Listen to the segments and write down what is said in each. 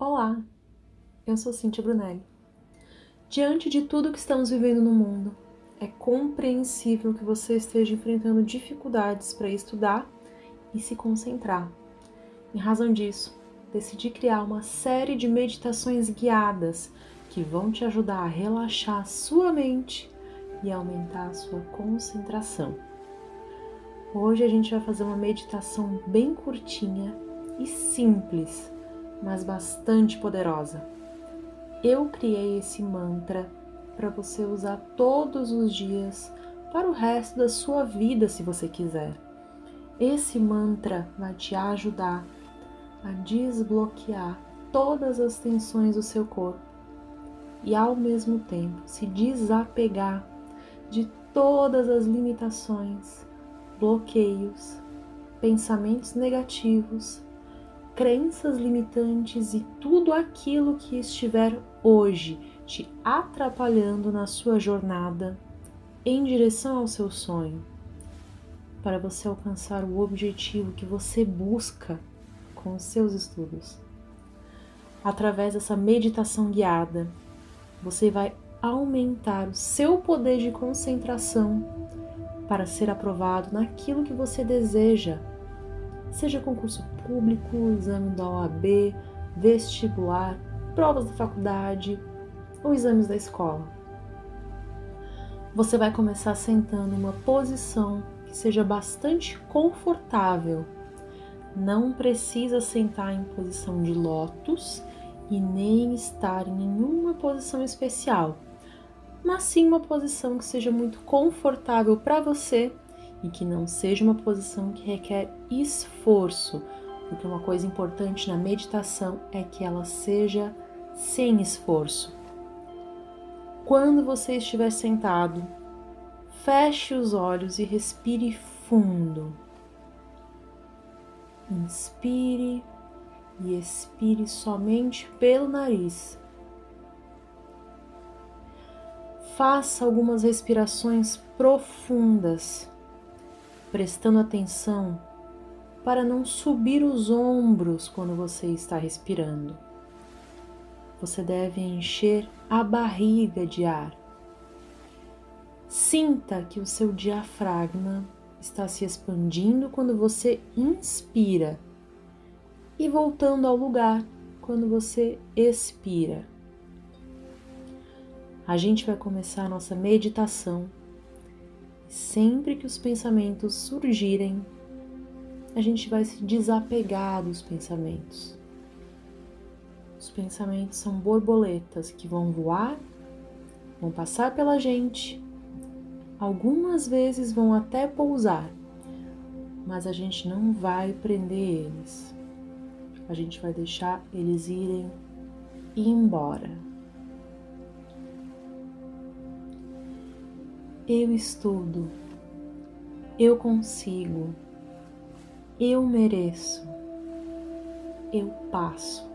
Olá, eu sou Cintia Brunelli. Diante de tudo que estamos vivendo no mundo, é compreensível que você esteja enfrentando dificuldades para estudar e se concentrar. Em razão disso, decidi criar uma série de meditações guiadas que vão te ajudar a relaxar sua mente e aumentar a sua concentração. Hoje a gente vai fazer uma meditação bem curtinha e simples, mas bastante poderosa. Eu criei esse mantra para você usar todos os dias para o resto da sua vida, se você quiser. Esse mantra vai te ajudar a desbloquear todas as tensões do seu corpo e, ao mesmo tempo, se desapegar de todas as limitações bloqueios, pensamentos negativos, crenças limitantes e tudo aquilo que estiver hoje te atrapalhando na sua jornada em direção ao seu sonho, para você alcançar o objetivo que você busca com os seus estudos. Através dessa meditação guiada, você vai aumentar o seu poder de concentração para ser aprovado naquilo que você deseja, seja concurso público, exame da OAB, vestibular, provas da faculdade ou exames da escola. Você vai começar sentando uma posição que seja bastante confortável. Não precisa sentar em posição de lótus e nem estar em nenhuma posição especial mas sim uma posição que seja muito confortável para você e que não seja uma posição que requer esforço, porque uma coisa importante na meditação é que ela seja sem esforço. Quando você estiver sentado, feche os olhos e respire fundo. Inspire e expire somente pelo nariz. faça algumas respirações profundas, prestando atenção para não subir os ombros quando você está respirando. Você deve encher a barriga de ar. Sinta que o seu diafragma está se expandindo quando você inspira e voltando ao lugar quando você expira a gente vai começar a nossa meditação. Sempre que os pensamentos surgirem, a gente vai se desapegar dos pensamentos. Os pensamentos são borboletas que vão voar, vão passar pela gente, algumas vezes vão até pousar, mas a gente não vai prender eles. A gente vai deixar eles irem embora. Eu estudo, eu consigo, eu mereço, eu passo.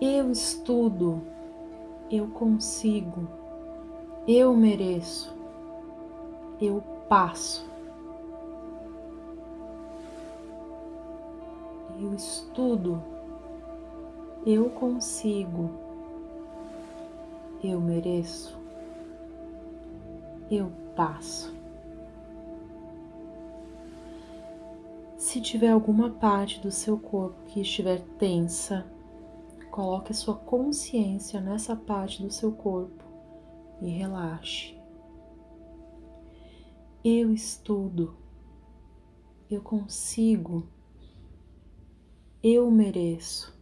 Eu estudo, eu consigo, eu mereço, eu passo. Eu estudo, eu consigo eu mereço, eu passo. Se tiver alguma parte do seu corpo que estiver tensa, coloque a sua consciência nessa parte do seu corpo e relaxe. Eu estudo, eu consigo, eu mereço,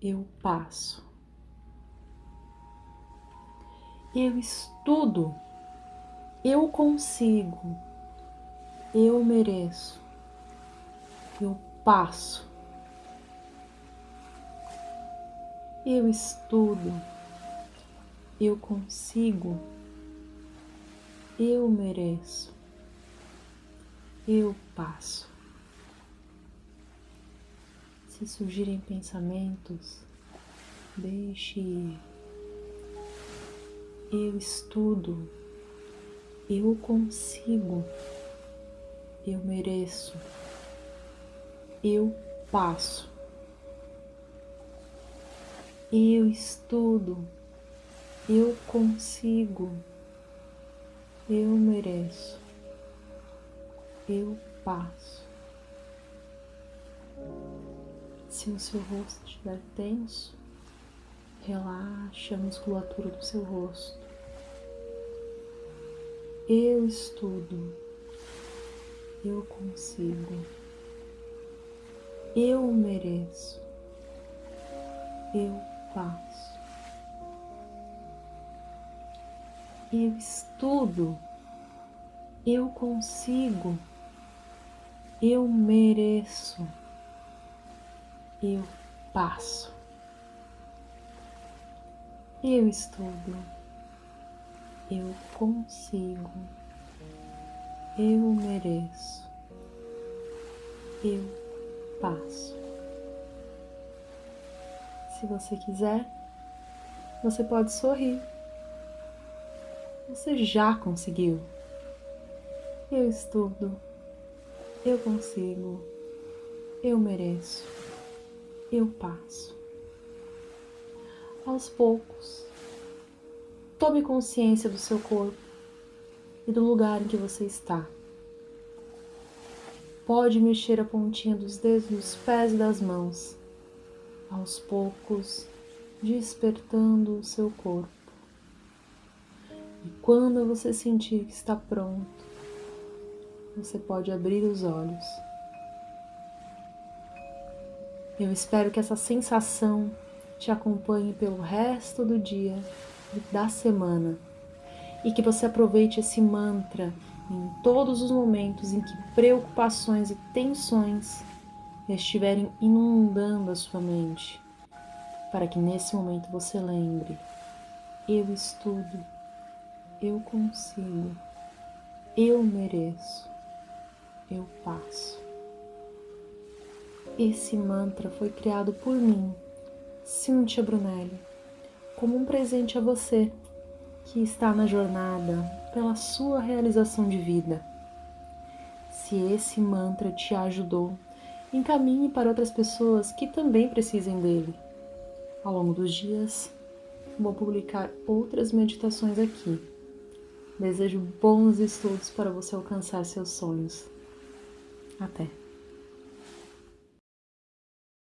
eu passo. Eu estudo, eu consigo, eu mereço, eu passo. Eu estudo, eu consigo, eu mereço, eu passo. Se surgirem pensamentos, deixe ir eu estudo, eu consigo, eu mereço, Eu passo. Eu estudo. Eu consigo. Eu mereço. Eu passo. Se o seu rosto estiver tenso, relaxe a musculatura do seu rosto. Eu estudo. Eu consigo. Eu mereço. Eu passo. Eu estudo. Eu consigo. Eu mereço. Eu passo. Eu estudo. Eu consigo. Eu mereço. Eu passo. Se você quiser, você pode sorrir. Você já conseguiu. Eu estudo. Eu consigo. Eu mereço. Eu passo. Aos poucos, tome consciência do seu corpo e do lugar em que você está. Pode mexer a pontinha dos dedos dos pés e das mãos, aos poucos, despertando o seu corpo. E quando você sentir que está pronto, você pode abrir os olhos. Eu espero que essa sensação te acompanhe pelo resto do dia e da semana e que você aproveite esse mantra em todos os momentos em que preocupações e tensões estiverem inundando a sua mente, para que nesse momento você lembre: eu estudo, eu consigo, eu mereço, eu passo. Esse mantra foi criado por mim, Cíntia Brunelli, como um presente a você que está na jornada pela sua realização de vida. Se esse mantra te ajudou, encaminhe para outras pessoas que também precisem dele. Ao longo dos dias, vou publicar outras meditações aqui. Desejo bons estudos para você alcançar seus sonhos. Até!